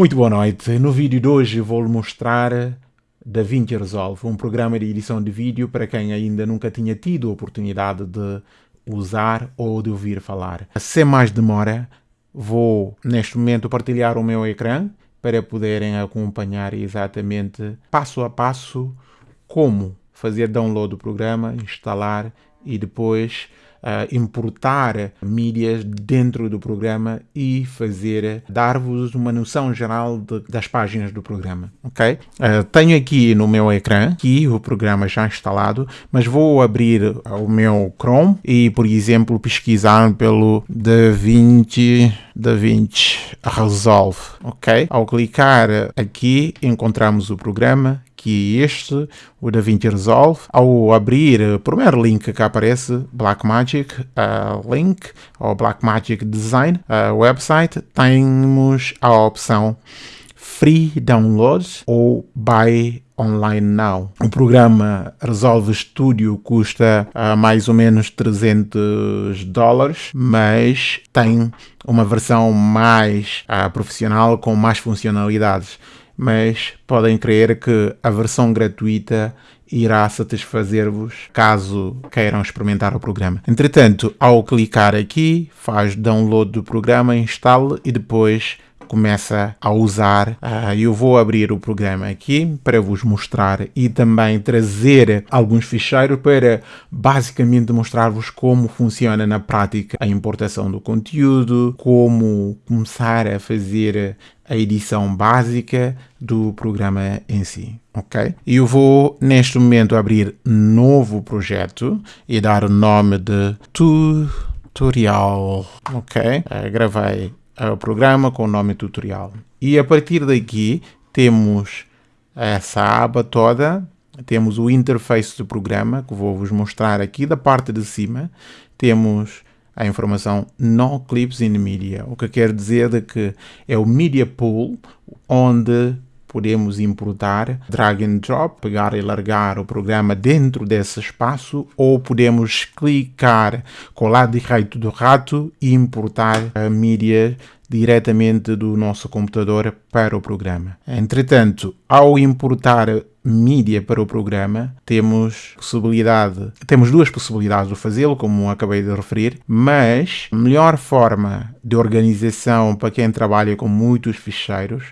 Muito boa noite. No vídeo de hoje vou-lhe mostrar DaVinci Resolve, um programa de edição de vídeo para quem ainda nunca tinha tido a oportunidade de usar ou de ouvir falar. Sem mais demora, vou neste momento partilhar o meu ecrã para poderem acompanhar exatamente passo a passo como fazer download do programa, instalar e depois uh, importar mídias dentro do programa e fazer, dar-vos uma noção geral de, das páginas do programa, ok? Uh, tenho aqui no meu ecrã, aqui o programa já instalado, mas vou abrir o meu Chrome e, por exemplo, pesquisar pelo DaVinci, DaVinci Resolve, ok? Ao clicar aqui, encontramos o programa, que este, o DaVinci Resolve, ao abrir o primeiro link que aparece, Blackmagic uh, Link, ou Blackmagic Design uh, website, temos a opção Free Download ou Buy Online Now. O programa Resolve Studio custa uh, mais ou menos 300 dólares, mas tem uma versão mais uh, profissional com mais funcionalidades mas podem crer que a versão gratuita irá satisfazer-vos caso queiram experimentar o programa. Entretanto, ao clicar aqui, faz download do programa, instale e depois começa a usar. Uh, eu vou abrir o programa aqui para vos mostrar e também trazer alguns ficheiros para basicamente mostrar-vos como funciona na prática a importação do conteúdo, como começar a fazer a edição básica do programa em si, ok? Eu vou neste momento abrir novo projeto e dar o nome de tutorial, ok? Uh, gravei o programa com o nome tutorial. E a partir daqui temos essa aba toda, temos o interface do programa, que vou vos mostrar aqui da parte de cima, temos a informação No Clips in Media, o que quer dizer de que é o Media Pool, onde podemos importar drag and drop, pegar e largar o programa dentro desse espaço ou podemos clicar com o lado direito do rato e importar a mídia diretamente do nosso computador para o programa. Entretanto, ao importar mídia para o programa, temos possibilidade, temos duas possibilidades de fazê-lo, como acabei de referir, mas a melhor forma de organização para quem trabalha com muitos ficheiros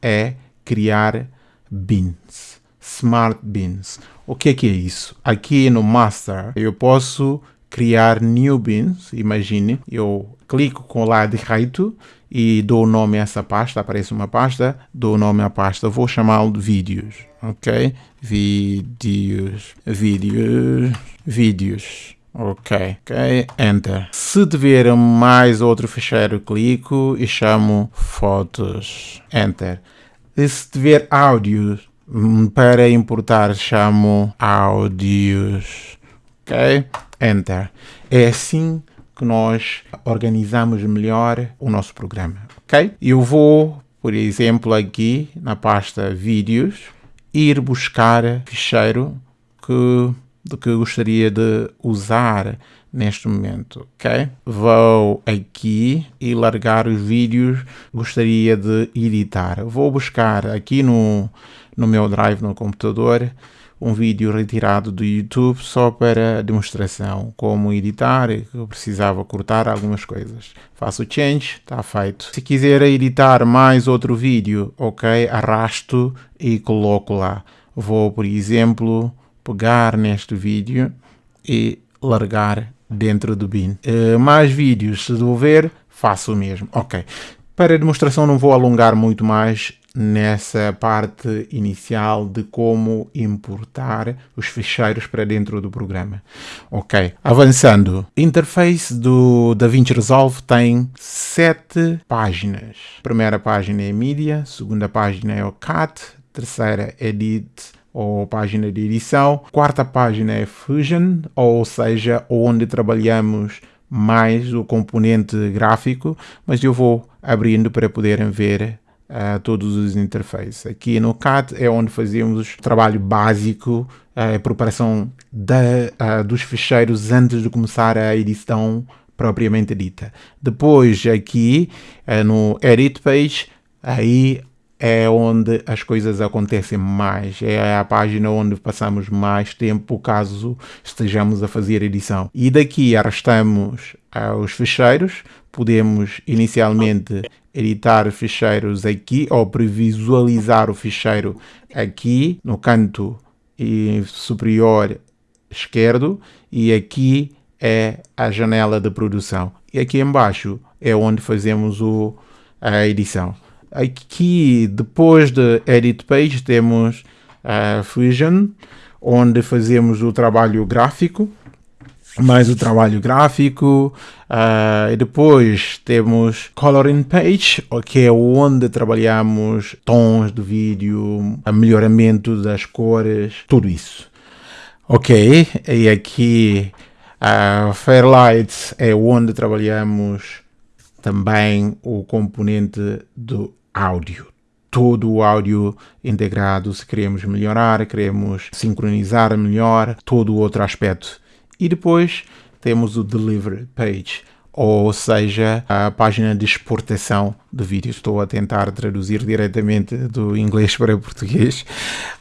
é criar bins, smart bins. O que é que é isso? Aqui no master eu posso criar new bins, imagine, eu clico com o lado direito e dou nome a essa pasta, aparece uma pasta, dou nome à pasta, vou chamá-lo de vídeos, ok? Vídeos, vídeos, vídeos. Ok, ok, Enter. Se tiver mais outro ficheiro, clico e chamo fotos. Enter. Se tiver áudios hum, para importar, chamo áudios. Ok? Enter. É assim que nós organizamos melhor o nosso programa, ok? Eu vou, por exemplo, aqui na pasta vídeos, ir buscar ficheiro que, de que gostaria de usar neste momento, ok? Vou aqui e largar os vídeos gostaria de editar. Vou buscar aqui no, no meu drive no computador um vídeo retirado do YouTube só para demonstração, como editar, eu precisava cortar algumas coisas. Faço o change, está feito. Se quiser editar mais outro vídeo, ok, arrasto e coloco lá. Vou, por exemplo, pegar neste vídeo e largar dentro do bin. Uh, mais vídeos, se devolver, faço o mesmo. Ok. Para a demonstração não vou alongar muito mais nessa parte inicial de como importar os ficheiros para dentro do programa. Ok, avançando. Interface do DaVinci Resolve tem sete páginas. primeira página é Media, segunda página é o CAT, terceira Edit ou página de edição. Quarta página é Fusion, ou seja, onde trabalhamos mais o componente gráfico, mas eu vou abrindo para poderem ver uh, todos os interfaces. Aqui no CAT é onde fazemos o trabalho básico, a preparação da, uh, dos ficheiros antes de começar a edição propriamente dita. Depois aqui uh, no Edit Page, aí é onde as coisas acontecem mais, é a página onde passamos mais tempo caso estejamos a fazer edição. E daqui arrastamos os ficheiros, podemos inicialmente editar ficheiros aqui ou previsualizar o ficheiro aqui no canto superior esquerdo e aqui é a janela de produção. E aqui embaixo é onde fazemos o, a edição. Aqui, depois de Edit Page, temos a Fusion, onde fazemos o trabalho gráfico, mais o trabalho gráfico, uh, e depois temos Coloring Page, que é onde trabalhamos tons de vídeo, melhoramento das cores, tudo isso. Ok, e aqui a uh, Fairlight é onde trabalhamos também o componente do áudio. Todo o áudio integrado, se queremos melhorar, queremos sincronizar melhor, todo o outro aspecto. E depois temos o Delivery Page, ou seja, a página de exportação de vídeo. Estou a tentar traduzir diretamente do inglês para português.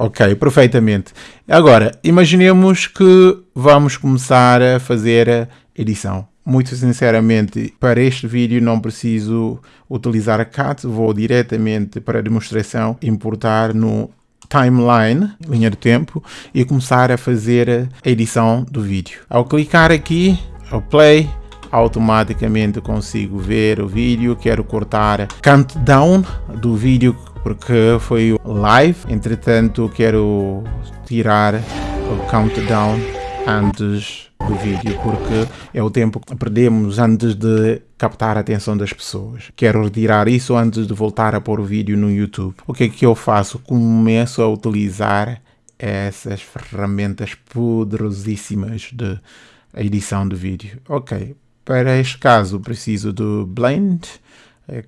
Ok, perfeitamente. Agora, imaginemos que vamos começar a fazer a edição muito sinceramente, para este vídeo não preciso utilizar a CAT, vou diretamente para a demonstração importar no timeline, linha de tempo, e começar a fazer a edição do vídeo. Ao clicar aqui, ao play, automaticamente consigo ver o vídeo, quero cortar countdown do vídeo porque foi live, entretanto quero tirar o countdown antes do vídeo, porque é o tempo que perdemos antes de captar a atenção das pessoas. Quero retirar isso antes de voltar a pôr o vídeo no YouTube. O que é que eu faço? Começo a utilizar essas ferramentas poderosíssimas de edição de vídeo. Ok, para este caso preciso do Blend,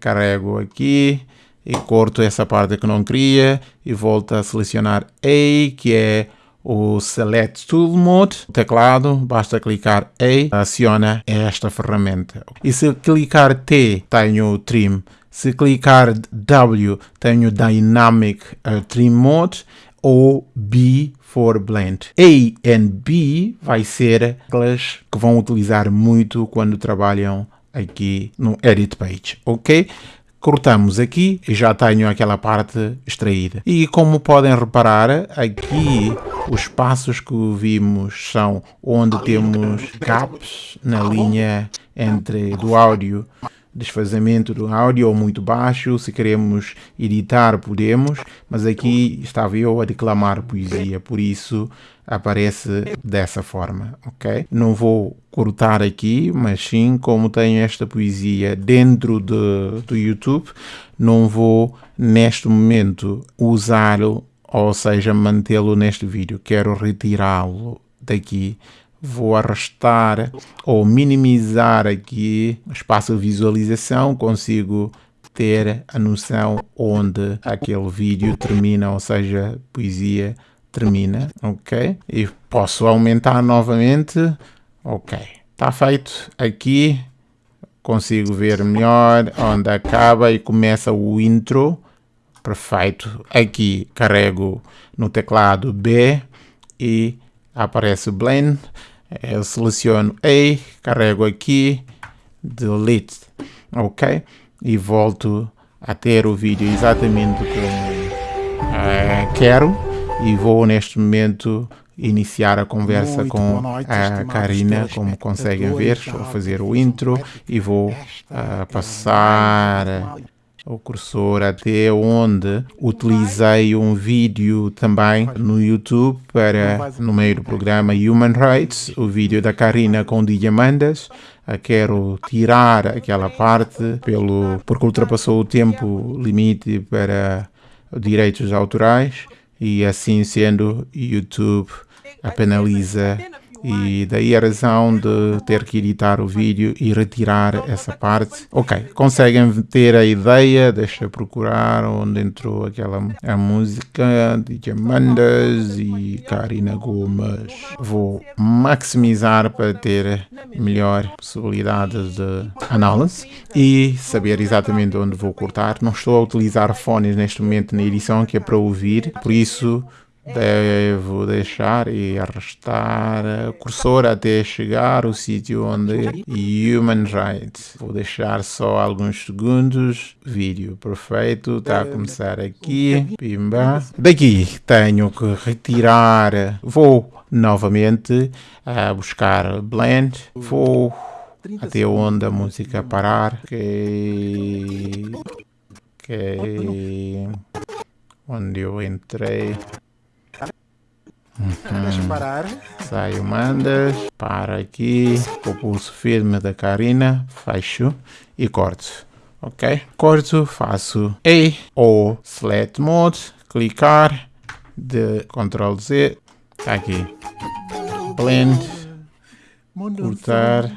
carrego aqui e corto essa parte que não queria e volto a selecionar A, que é o Select Tool Mode, teclado, basta clicar A, aciona esta ferramenta. E se clicar T, tenho o Trim. Se clicar W, tenho Dynamic uh, Trim Mode ou B for Blend. A e B vai ser aquelas que vão utilizar muito quando trabalham aqui no Edit Page, ok? Cortamos aqui e já tenho aquela parte extraída. E como podem reparar, aqui os passos que vimos são onde temos gaps na linha entre do áudio desfazamento do áudio ou muito baixo, se queremos editar podemos, mas aqui estava eu a declamar poesia, por isso aparece dessa forma, ok? Não vou cortar aqui, mas sim, como tenho esta poesia dentro de, do YouTube, não vou neste momento usá-lo, ou seja, mantê-lo neste vídeo, quero retirá-lo daqui. Vou arrastar ou minimizar aqui o espaço de visualização, consigo ter a noção onde aquele vídeo termina, ou seja, poesia termina, ok? E posso aumentar novamente, ok. Está feito aqui, consigo ver melhor onde acaba e começa o intro, perfeito. Aqui carrego no teclado B e aparece o blend, eu seleciono A, carrego aqui, delete, ok? E volto a ter o vídeo exatamente como uh, quero e vou neste momento iniciar a conversa Muito com a Karina, como conseguem ver, estou a fazer o intro e vou uh, passar o cursor até onde utilizei um vídeo também no YouTube para, no meio do programa Human Rights, o vídeo da Karina com Diamandas. Quero tirar aquela parte pelo, porque ultrapassou o tempo limite para direitos autorais e assim sendo YouTube a penaliza e daí a razão de ter que editar o vídeo e retirar essa parte. Ok, conseguem ter a ideia, deixa eu procurar onde entrou aquela a música de Amandas e Karina Gomes. Vou maximizar para ter melhor possibilidade de análise e saber exatamente onde vou cortar. Não estou a utilizar fones neste momento na edição que é para ouvir, por isso Devo deixar e arrastar o cursor até chegar ao sítio onde Human Rights. Vou deixar só alguns segundos. Vídeo perfeito. Está a começar aqui. Pimba. Daqui tenho que retirar. Vou novamente a buscar blend. Vou até onde a música parar. Ok. Ok. Onde eu entrei. Uhum. Deixa parar. Saio, mandas, para aqui, com o pulso firme da Karina, fecho e corto. Ok? Corto, faço A ou Select Mode, clicar, de Ctrl Z, tá aqui. Blend, cortar.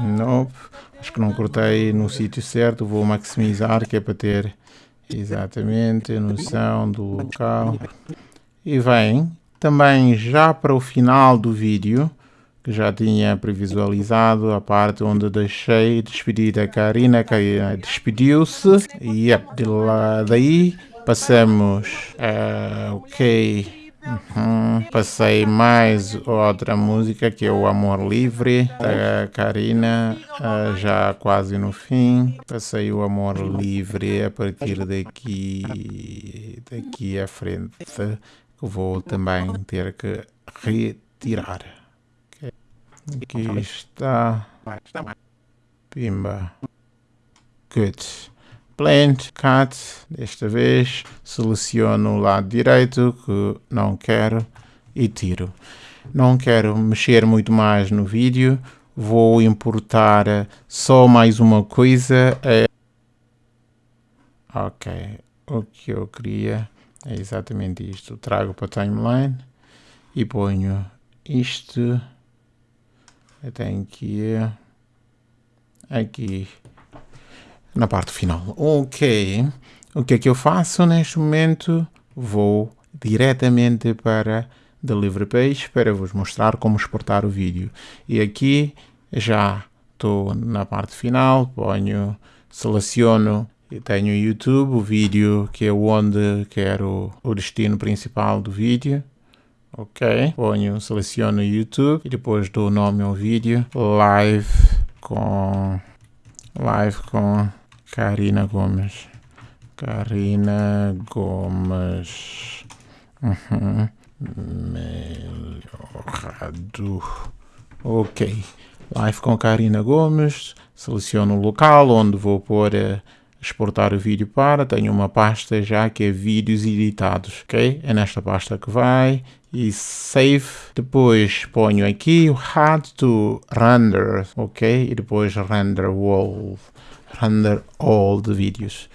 Nope. Acho que não cortei no sítio certo, vou maximizar que é para ter Exatamente, noção do local. E vem também já para o final do vídeo, que já tinha previsualizado a parte onde deixei despedir a Karina, a Karina despediu-se. E yep, de lá daí passamos a OK Uhum. Passei mais outra música que é o Amor Livre da Karina, uh, já quase no fim. Passei o Amor Livre a partir daqui, daqui à frente, que vou também ter que retirar. Aqui está. Pimba. Good. Blend, Cut, desta vez seleciono o lado direito que não quero e tiro. Não quero mexer muito mais no vídeo, vou importar só mais uma coisa. É... Ok, o que eu queria é exatamente isto. Trago para a timeline e ponho isto. Que ir aqui na parte final. Ok, o que é que eu faço neste momento? Vou diretamente para Delivery Page para vos mostrar como exportar o vídeo. E aqui já estou na parte final, ponho, seleciono e tenho o YouTube, o vídeo que é onde quero o destino principal do vídeo. Ok, ponho, seleciono o YouTube e depois dou o nome ao vídeo, live com, live com Karina Gomes. Karina Gomes. Uhum. Melhorado. Ok. Live com Karina Gomes. Seleciono o local onde vou pôr uh, exportar o vídeo para. Tenho uma pasta já que é vídeos editados. Ok? É nesta pasta que vai. E save. Depois ponho aqui o had to render. Ok? E depois render wall render all de vídeos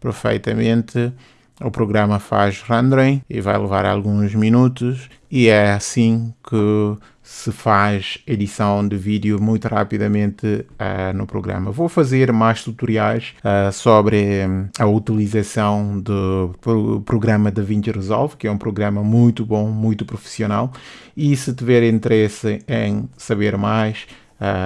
perfeitamente. O programa faz rendering e vai levar alguns minutos e é assim que se faz edição de vídeo muito rapidamente uh, no programa. Vou fazer mais tutoriais uh, sobre um, a utilização do pro programa DaVinci Resolve, que é um programa muito bom, muito profissional. E se tiver interesse em saber mais,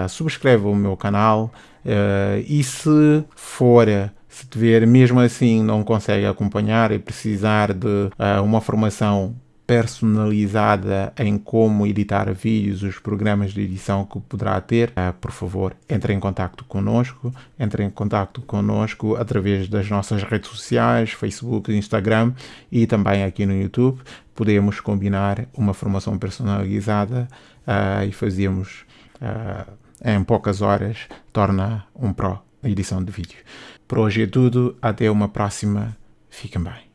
subscreva o meu canal, Uh, e se for, se tiver mesmo assim não consegue acompanhar e precisar de uh, uma formação personalizada em como editar vídeos, os programas de edição que poderá ter, por favor, entre em contato conosco, entre em contato conosco através das nossas redes sociais, Facebook, Instagram e também aqui no YouTube. Podemos combinar uma formação personalizada uh, e fazemos em poucas horas torna um Pro edição de vídeo. Por hoje é tudo, até uma próxima, fiquem bem.